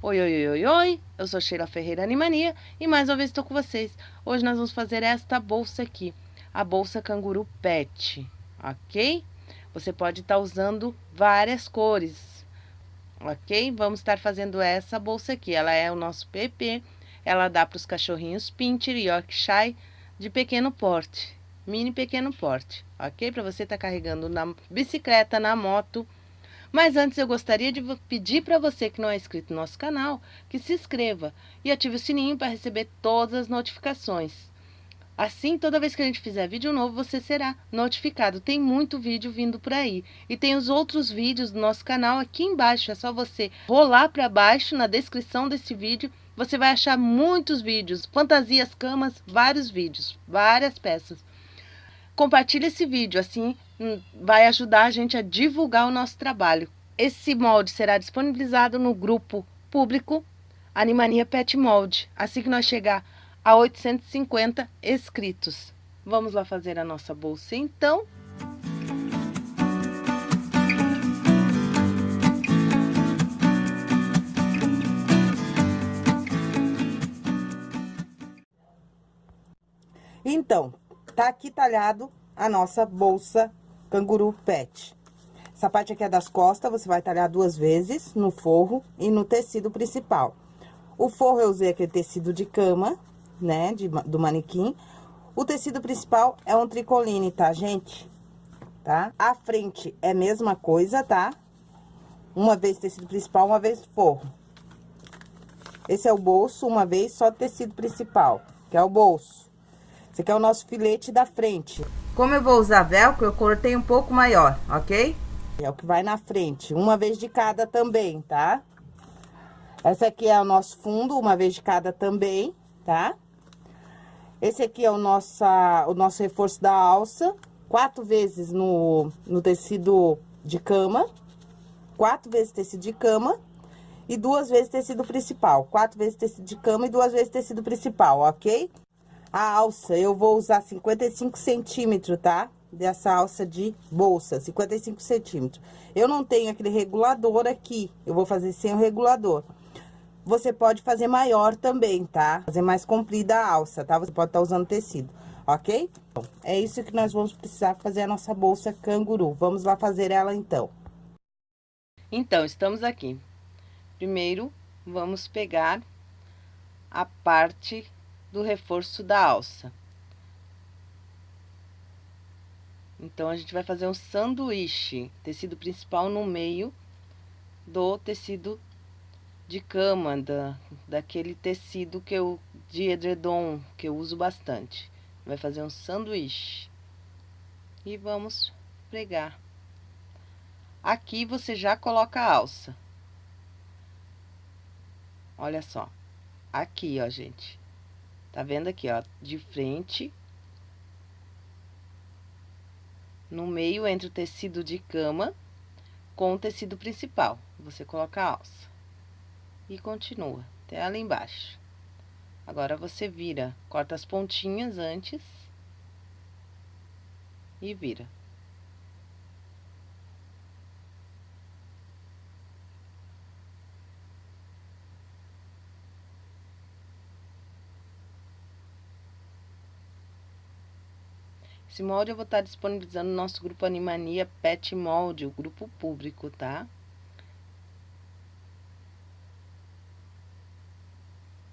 Oi, oi, oi, oi, eu sou Sheila Ferreira Animania e mais uma vez estou com vocês. Hoje nós vamos fazer esta bolsa aqui, a bolsa canguru pet, ok? Você pode estar tá usando várias cores, ok? Vamos estar fazendo essa bolsa aqui, ela é o nosso PP, ela dá para os cachorrinhos Pinter e Yorkshire de pequeno porte, mini pequeno porte, ok? Para você estar tá carregando na bicicleta, na moto, mas antes eu gostaria de pedir para você que não é inscrito no nosso canal, que se inscreva e ative o sininho para receber todas as notificações. Assim, toda vez que a gente fizer vídeo novo, você será notificado. Tem muito vídeo vindo por aí. E tem os outros vídeos do nosso canal aqui embaixo. É só você rolar para baixo na descrição desse vídeo. Você vai achar muitos vídeos, fantasias, camas, vários vídeos, várias peças. Compartilhe esse vídeo, assim hum, vai ajudar a gente a divulgar o nosso trabalho. Esse molde será disponibilizado no grupo público Animania Pet Molde, assim que nós chegar a 850 inscritos. Vamos lá fazer a nossa bolsa então. Então, Tá aqui talhado a nossa bolsa canguru pet. Essa parte aqui é das costas, você vai talhar duas vezes no forro e no tecido principal. O forro eu usei aquele tecido de cama, né, de, do manequim. O tecido principal é um tricoline, tá, gente? Tá? A frente é a mesma coisa, tá? Uma vez tecido principal, uma vez forro. Esse é o bolso, uma vez só tecido principal, que é o bolso. Esse aqui é o nosso filete da frente. Como eu vou usar velcro, eu cortei um pouco maior, ok? É o que vai na frente, uma vez de cada também, tá? Essa aqui é o nosso fundo, uma vez de cada também, tá? Esse aqui é o nosso, o nosso reforço da alça, quatro vezes no, no tecido de cama, quatro vezes tecido de cama e duas vezes tecido principal. Quatro vezes tecido de cama e duas vezes tecido principal, ok? A alça, eu vou usar 55 centímetros, tá? Dessa alça de bolsa, 55 centímetros. Eu não tenho aquele regulador aqui, eu vou fazer sem o regulador. Você pode fazer maior também, tá? Fazer mais comprida a alça, tá? Você pode estar tá usando tecido, ok? Bom, é isso que nós vamos precisar fazer a nossa bolsa canguru. Vamos lá fazer ela, então. Então, estamos aqui. Primeiro, vamos pegar a parte do reforço da alça. Então, a gente vai fazer um sanduíche, tecido principal no meio do tecido de cama, da, daquele tecido que eu, de edredom, que eu uso bastante. Vai fazer um sanduíche. E vamos pregar. Aqui você já coloca a alça. Olha só. Aqui, ó, gente. Tá vendo aqui, ó, de frente. No meio, entre o tecido de cama com o tecido principal. Você coloca a alça. E continua, até ali embaixo. Agora, você vira, corta as pontinhas antes. E vira. Esse molde eu vou estar disponibilizando no nosso grupo Animania Pet Molde, o grupo público, tá?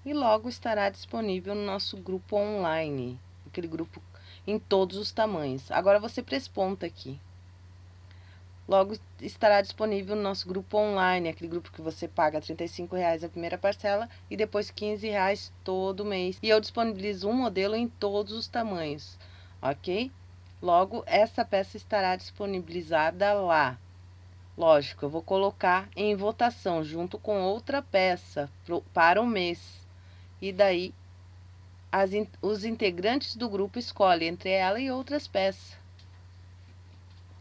E logo estará disponível no nosso grupo online, aquele grupo em todos os tamanhos. Agora, você presponta aqui. Logo estará disponível no nosso grupo online, aquele grupo que você paga R$ reais a primeira parcela e depois R$ reais todo mês. E eu disponibilizo um modelo em todos os tamanhos ok? Logo, essa peça estará disponibilizada lá. Lógico, eu vou colocar em votação junto com outra peça pro, para o mês. E daí, as, os integrantes do grupo escolhem entre ela e outras peças.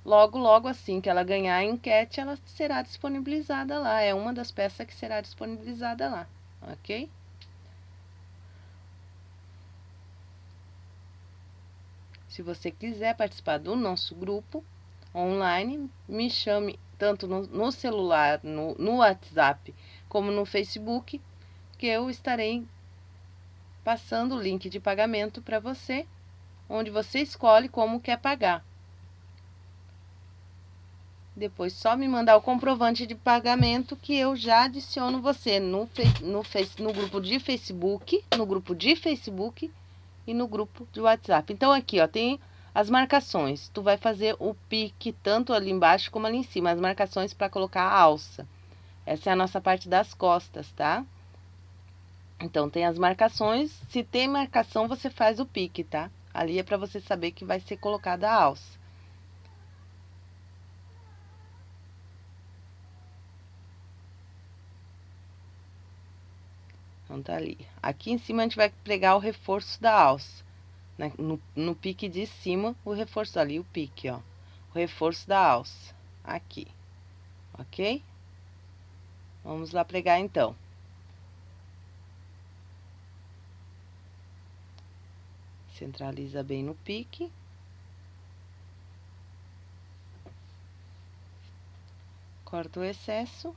Logo, logo assim que ela ganhar a enquete, ela será disponibilizada lá. É uma das peças que será disponibilizada lá, ok? Se você quiser participar do nosso grupo online, me chame tanto no, no celular, no, no WhatsApp, como no Facebook, que eu estarei passando o link de pagamento para você, onde você escolhe como quer pagar. Depois só me mandar o comprovante de pagamento que eu já adiciono você no, no, no grupo de Facebook, no grupo de Facebook e no grupo de WhatsApp. Então aqui, ó, tem as marcações. Tu vai fazer o pique tanto ali embaixo como ali em cima, as marcações para colocar a alça. Essa é a nossa parte das costas, tá? Então tem as marcações, se tem marcação você faz o pique, tá? Ali é para você saber que vai ser colocada a alça. Então, tá ali. Aqui em cima a gente vai pregar o reforço da alça. Né? No, no pique de cima, o reforço ali, o pique, ó. O reforço da alça. Aqui. Ok? Vamos lá pregar então. Centraliza bem no pique. Corta o excesso.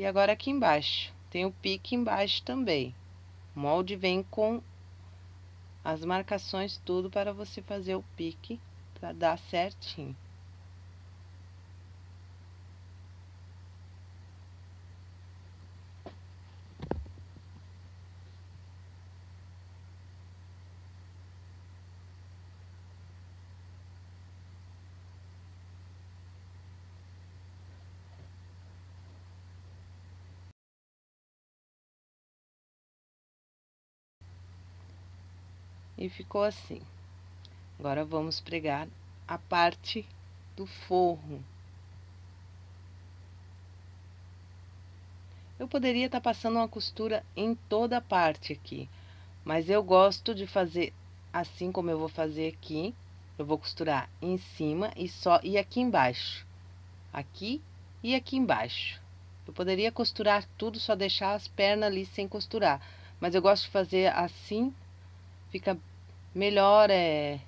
E agora aqui embaixo, tem o pique embaixo também. O molde vem com as marcações tudo para você fazer o pique para dar certinho. E ficou assim. Agora vamos pregar a parte do forro. Eu poderia estar tá passando uma costura em toda a parte aqui, mas eu gosto de fazer assim como eu vou fazer aqui. Eu vou costurar em cima e só e aqui embaixo. Aqui e aqui embaixo. Eu poderia costurar tudo, só deixar as pernas ali sem costurar. Mas eu gosto de fazer assim, fica melhor é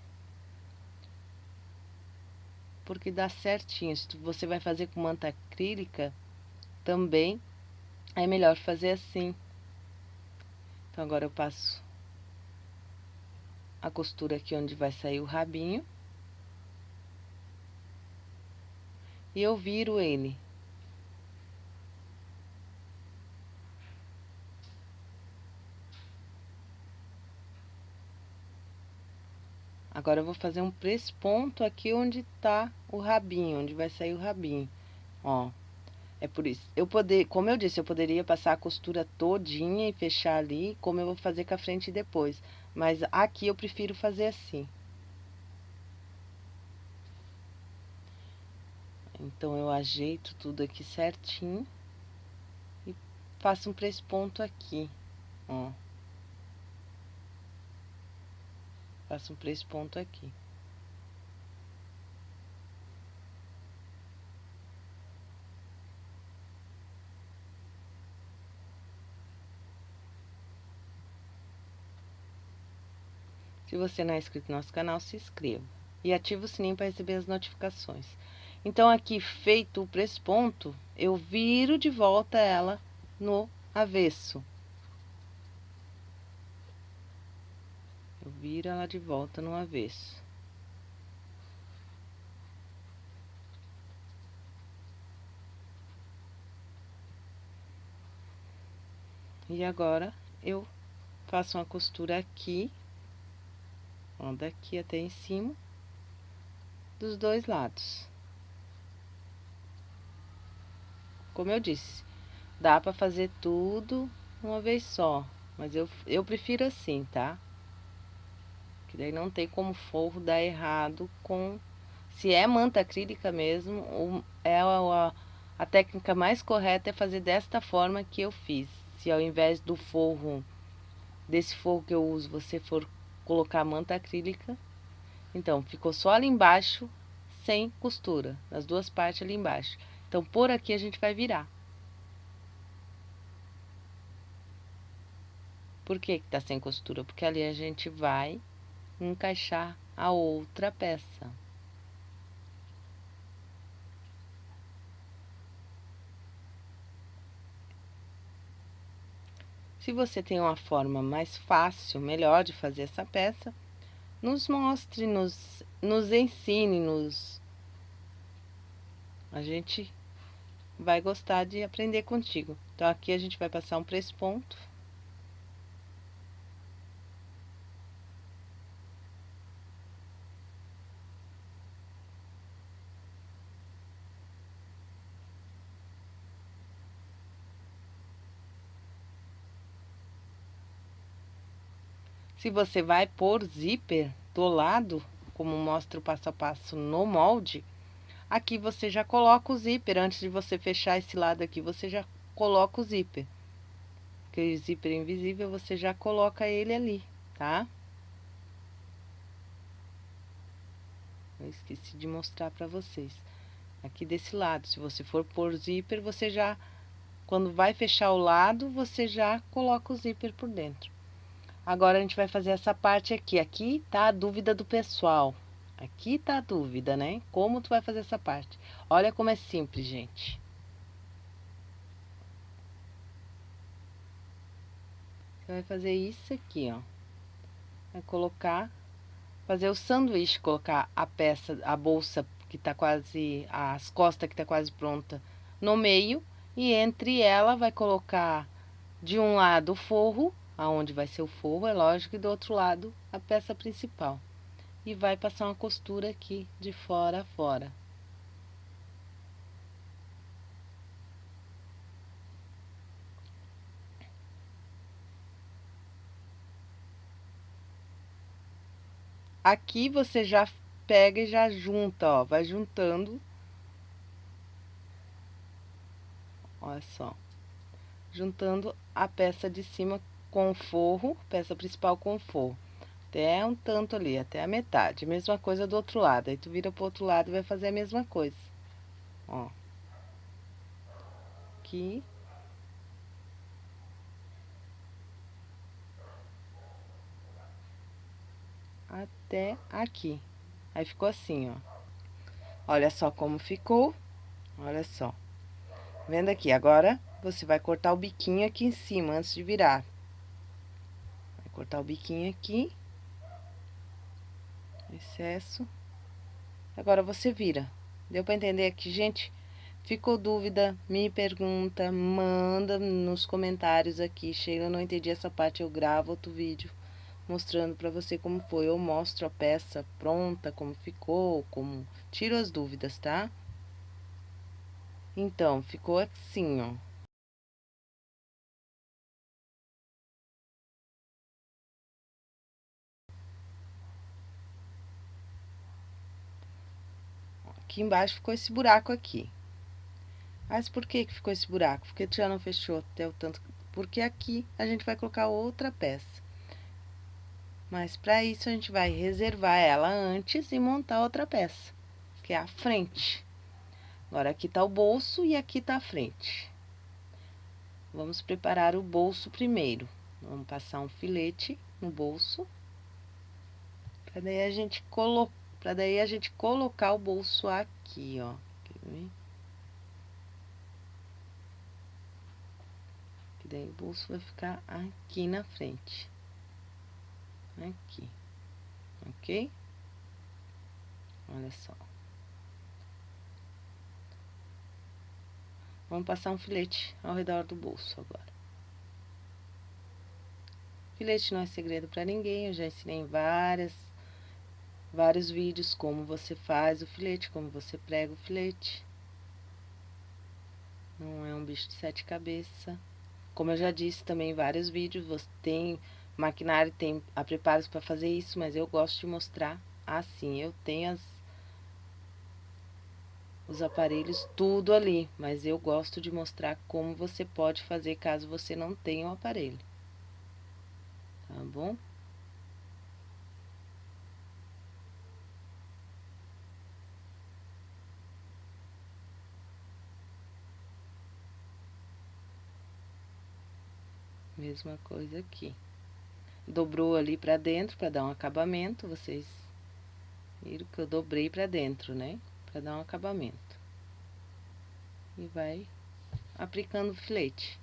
porque dá certinho. Se você vai fazer com manta acrílica, também é melhor fazer assim. Então, agora eu passo a costura aqui onde vai sair o rabinho. E eu viro ele. Agora, eu vou fazer um presponto aqui onde tá o rabinho, onde vai sair o rabinho, ó. É por isso, eu poder, como eu disse, eu poderia passar a costura todinha e fechar ali, como eu vou fazer com a frente depois. Mas aqui eu prefiro fazer assim. Então, eu ajeito tudo aqui certinho. E faço um presponto aqui, ó. Faço um três pontos aqui. Se você não é inscrito no nosso canal, se inscreva. E ative o sininho para receber as notificações. Então, aqui, feito o presponto, eu viro de volta ela no avesso. Viro ela de volta no avesso. E agora, eu faço uma costura aqui, ó, daqui até em cima, dos dois lados. Como eu disse, dá pra fazer tudo uma vez só, mas eu, eu prefiro assim, tá? Que daí não tem como forro dar errado com... Se é manta acrílica mesmo, é a, a técnica mais correta é fazer desta forma que eu fiz. Se ao invés do forro, desse forro que eu uso, você for colocar manta acrílica, então, ficou só ali embaixo, sem costura, nas duas partes ali embaixo. Então, por aqui a gente vai virar. Por que que tá sem costura? Porque ali a gente vai encaixar a outra peça. Se você tem uma forma mais fácil, melhor de fazer essa peça, nos mostre, nos, nos ensine, nos... A gente vai gostar de aprender contigo. Então, aqui a gente vai passar um press ponto. Se você vai pôr zíper do lado, como mostra o passo a passo no molde, aqui você já coloca o zíper. Antes de você fechar esse lado aqui, você já coloca o zíper. Aquele zíper invisível, você já coloca ele ali, tá? Eu esqueci de mostrar pra vocês. Aqui desse lado, se você for pôr zíper, você já... Quando vai fechar o lado, você já coloca o zíper por dentro. Agora, a gente vai fazer essa parte aqui. Aqui tá a dúvida do pessoal. Aqui tá a dúvida, né? Como tu vai fazer essa parte? Olha como é simples, gente. Você vai fazer isso aqui, ó. Vai colocar, fazer o sanduíche, colocar a peça, a bolsa que tá quase, as costas que tá quase pronta no meio. E entre ela vai colocar de um lado o forro aonde vai ser o forro, é lógico, e do outro lado a peça principal. E vai passar uma costura aqui de fora a fora. Aqui você já pega e já junta, ó, vai juntando. Olha só. Juntando a peça de cima com forro, peça principal com forro. Até um tanto ali, até a metade. Mesma coisa do outro lado. Aí tu vira pro outro lado e vai fazer a mesma coisa. Ó. Aqui. Até aqui. Aí ficou assim, ó. Olha só como ficou. Olha só. Vendo aqui, agora você vai cortar o biquinho aqui em cima antes de virar cortar o biquinho aqui. Excesso. Agora, você vira. Deu pra entender aqui, gente? Ficou dúvida? Me pergunta, manda nos comentários aqui. Sheila, não entendi essa parte, eu gravo outro vídeo mostrando pra você como foi. Eu mostro a peça pronta, como ficou, como... Tiro as dúvidas, tá? Então, ficou assim, ó. Aqui embaixo ficou esse buraco aqui. Mas por que que ficou esse buraco? Porque já não fechou até o tanto... Porque aqui a gente vai colocar outra peça. Mas para isso a gente vai reservar ela antes e montar outra peça, que é a frente. Agora aqui tá o bolso e aqui tá a frente. Vamos preparar o bolso primeiro. Vamos passar um filete no bolso. Pra daí a gente colocar Pra daí a gente colocar o bolso aqui, ó. Que daí o bolso vai ficar aqui na frente. Aqui. Ok? Olha só. Vamos passar um filete ao redor do bolso agora. Filete não é segredo para ninguém, eu já ensinei várias vários vídeos como você faz o filete, como você prega o filete. Não é um bicho de sete cabeças. Como eu já disse também em vários vídeos, você tem maquinário, tem a preparos para fazer isso, mas eu gosto de mostrar assim. Eu tenho as, os aparelhos tudo ali, mas eu gosto de mostrar como você pode fazer caso você não tenha o aparelho. Tá bom? Mesma coisa aqui. Dobrou ali pra dentro pra dar um acabamento, vocês viram que eu dobrei pra dentro, né? Pra dar um acabamento. E vai aplicando o filete.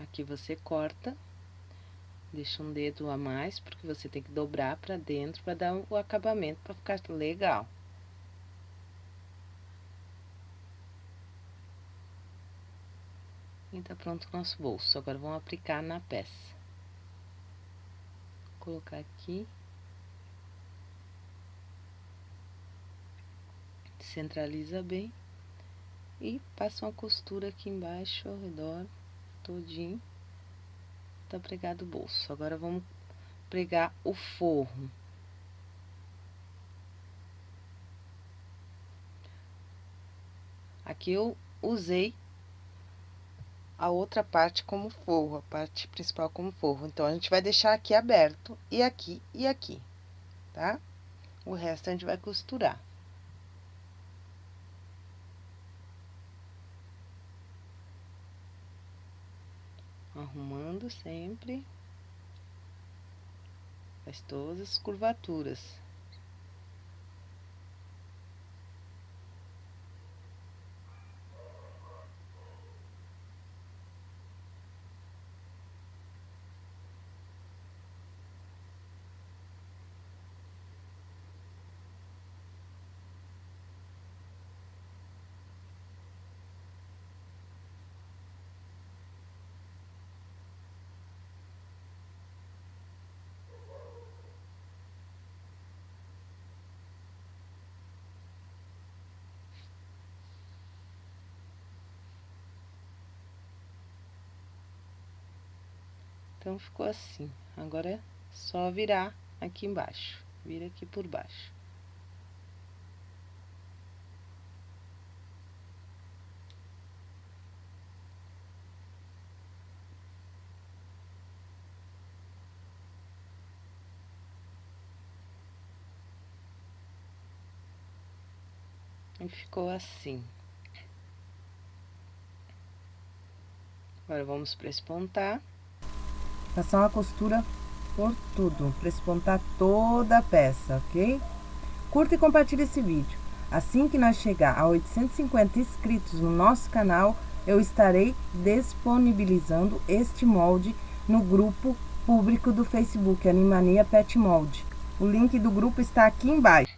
Aqui você corta, deixa um dedo a mais, porque você tem que dobrar pra dentro pra dar o acabamento, pra ficar legal. Tá pronto o nosso bolso. Agora, vamos aplicar na peça. Colocar aqui. Centraliza bem. E passa uma costura aqui embaixo, ao redor, todinho. Tá pregado o bolso. Agora, vamos pregar o forro. Aqui eu usei a outra parte como forro, a parte principal como forro. Então, a gente vai deixar aqui aberto, e aqui, e aqui, tá? O resto a gente vai costurar. Arrumando sempre. Faz todas as curvaturas. Então, ficou assim. Agora, é só virar aqui embaixo. Vira aqui por baixo. E ficou assim. Agora, vamos para espontar. Passar uma costura por tudo, para espontar toda a peça, ok? Curta e compartilhe esse vídeo. Assim que nós chegar a 850 inscritos no nosso canal, eu estarei disponibilizando este molde no grupo público do Facebook, Animania Pet Molde. O link do grupo está aqui embaixo.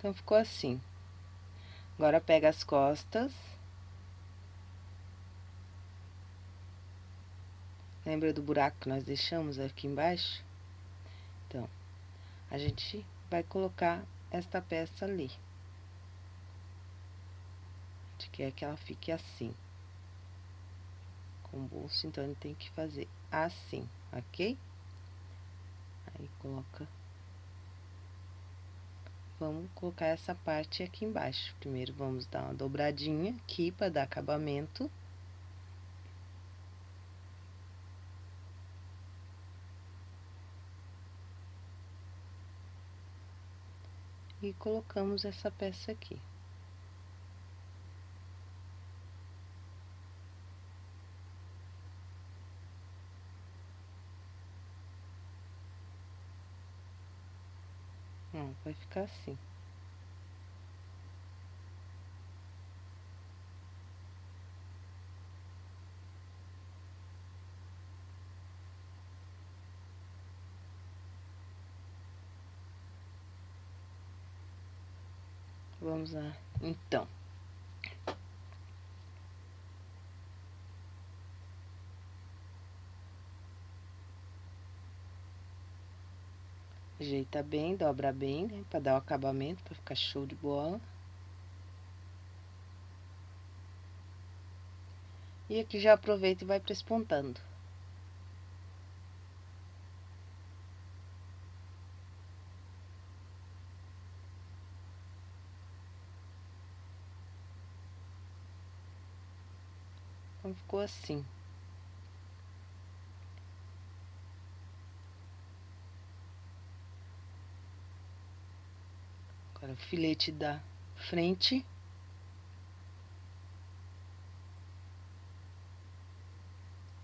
Então, ficou assim. Agora, pega as costas. Lembra do buraco que nós deixamos aqui embaixo? Então, a gente vai colocar esta peça ali. A gente quer que ela fique assim. Com o bolso, então, gente tem que fazer assim, ok? Aí, coloca vamos colocar essa parte aqui embaixo. Primeiro, vamos dar uma dobradinha aqui para dar acabamento. E colocamos essa peça aqui. Ó, vai ficar assim. Vamos lá, então. Ajeita bem, dobra bem, né? Pra dar o acabamento, pra ficar show de bola. E aqui já aproveita e vai prespontando. Então, ficou assim. Agora, filete da frente.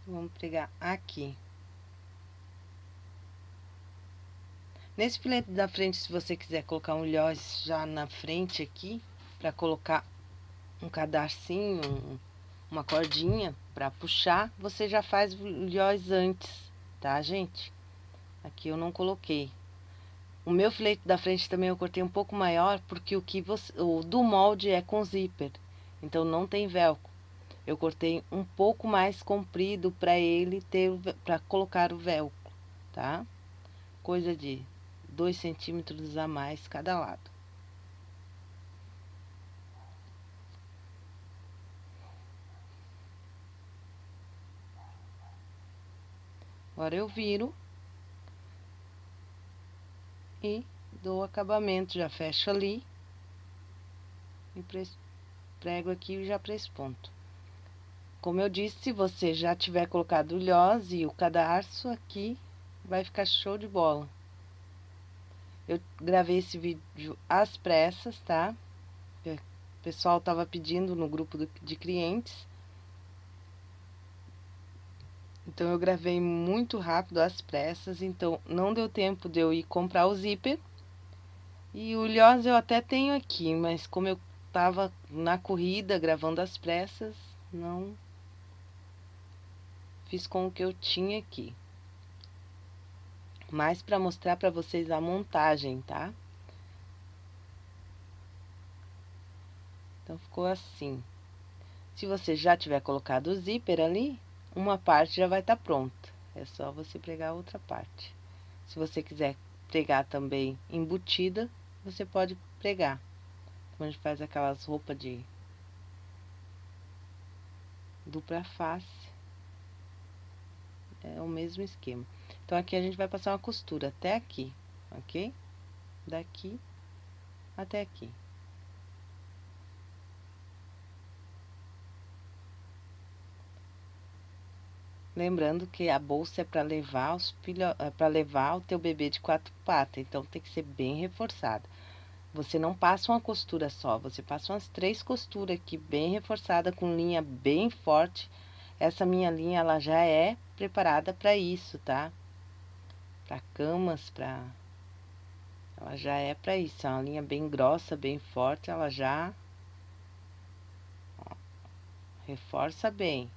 Vamos pregar aqui. Nesse filete da frente, se você quiser colocar um lhoz já na frente aqui, para colocar um cadarcinho, um, uma cordinha para puxar, você já faz o lhoz antes, tá, gente? Aqui eu não coloquei, o meu filete da frente também eu cortei um pouco maior, porque o que você, o do molde é com zíper, então não tem velcro. Eu cortei um pouco mais comprido para ele ter, para colocar o velcro, tá? Coisa de 2 centímetros a mais cada lado. Agora eu viro e dou acabamento, já fecho ali e prego aqui e já ponto Como eu disse, se você já tiver colocado o lhoz e o cadarço aqui, vai ficar show de bola. Eu gravei esse vídeo às pressas, tá? O pessoal tava pedindo no grupo de clientes. Então, eu gravei muito rápido às pressas, então não deu tempo de eu ir comprar o zíper. E o Lhós eu até tenho aqui, mas como eu tava na corrida gravando às pressas, não fiz com o que eu tinha aqui. Mas para mostrar para vocês a montagem, tá? Então, ficou assim. Se você já tiver colocado o zíper ali, uma parte já vai estar tá pronta. É só você pregar a outra parte. Se você quiser pregar também embutida, você pode pregar. Como a gente faz aquelas roupas de dupla face. É o mesmo esquema. Então, aqui a gente vai passar uma costura até aqui, ok? Daqui até aqui. Lembrando que a bolsa é para levar os filho, é levar o teu bebê de quatro patas, então tem que ser bem reforçada. Você não passa uma costura só, você passa umas três costuras aqui bem reforçada com linha bem forte. Essa minha linha ela já é preparada para isso, tá? Para camas, para ela já é para isso, é uma linha bem grossa, bem forte, ela já ó, reforça bem.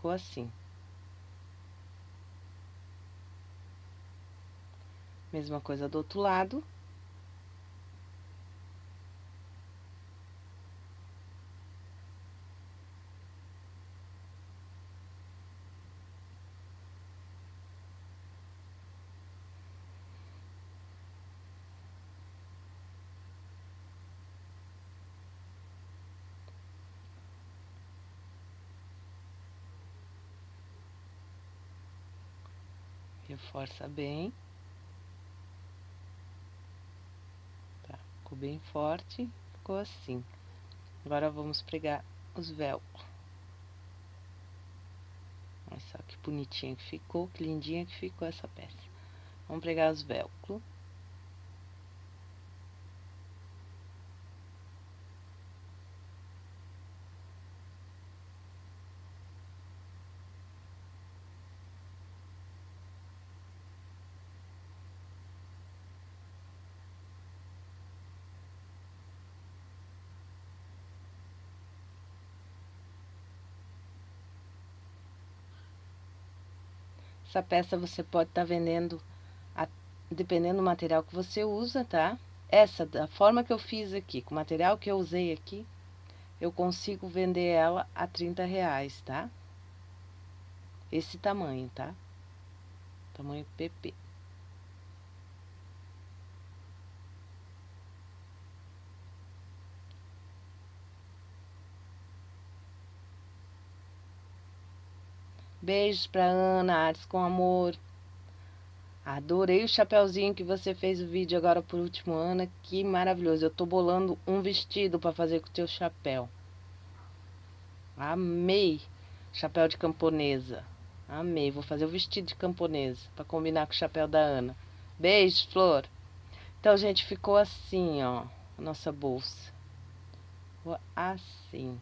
Ficou assim. Mesma coisa do outro lado. Reforça bem. Tá, ficou bem forte, ficou assim. Agora, vamos pregar os velcros. Olha só que bonitinha que ficou, que lindinha que ficou essa peça. Vamos pregar os velcros. Essa peça você pode estar tá vendendo, a, dependendo do material que você usa, tá? Essa, da forma que eu fiz aqui, com o material que eu usei aqui, eu consigo vender ela a 30 reais, tá? Esse tamanho, tá? Tamanho PP. Beijos pra Ana, Artes com amor. Adorei o chapéuzinho que você fez o vídeo agora por último, Ana. Que maravilhoso. Eu tô bolando um vestido para fazer com o teu chapéu. Amei. Chapéu de camponesa. Amei. Vou fazer o vestido de camponesa para combinar com o chapéu da Ana. Beijo, Flor. Então, gente, ficou assim, ó. A nossa bolsa. Ficou assim.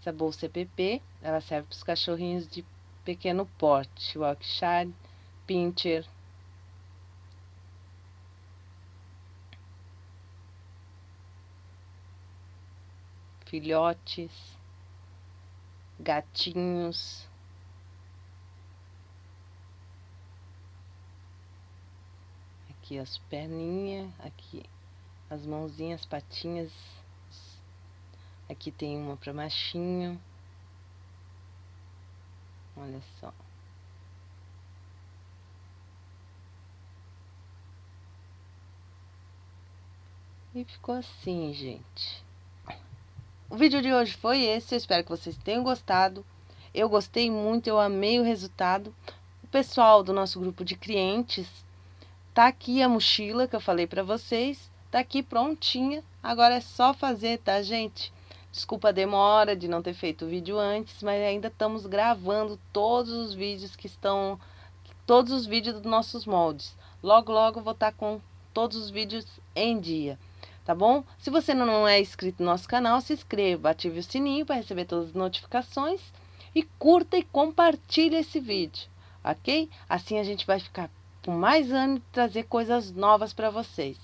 Essa bolsa EPP, ela serve para os cachorrinhos de pequeno porte, Yorkshire, Pinscher, filhotes, gatinhos. Aqui as perninhas, aqui as mãozinhas, patinhas. Aqui tem uma para machinho. Olha só. E ficou assim, gente. O vídeo de hoje foi esse, eu espero que vocês tenham gostado. Eu gostei muito, eu amei o resultado. O pessoal do nosso grupo de clientes, tá aqui a mochila que eu falei para vocês, tá aqui prontinha. Agora é só fazer, tá, gente? Desculpa a demora de não ter feito o vídeo antes, mas ainda estamos gravando todos os vídeos que estão... Todos os vídeos dos nossos moldes. Logo, logo vou estar tá com todos os vídeos em dia tá bom? Se você não é inscrito no nosso canal, se inscreva, ative o sininho para receber todas as notificações e curta e compartilhe esse vídeo, ok? Assim a gente vai ficar com mais ânimo de trazer coisas novas para vocês,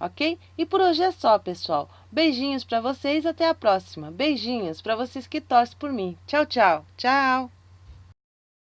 ok? E por hoje é só, pessoal. Beijinhos para vocês, até a próxima. Beijinhos para vocês que torcem por mim. Tchau, tchau. Tchau.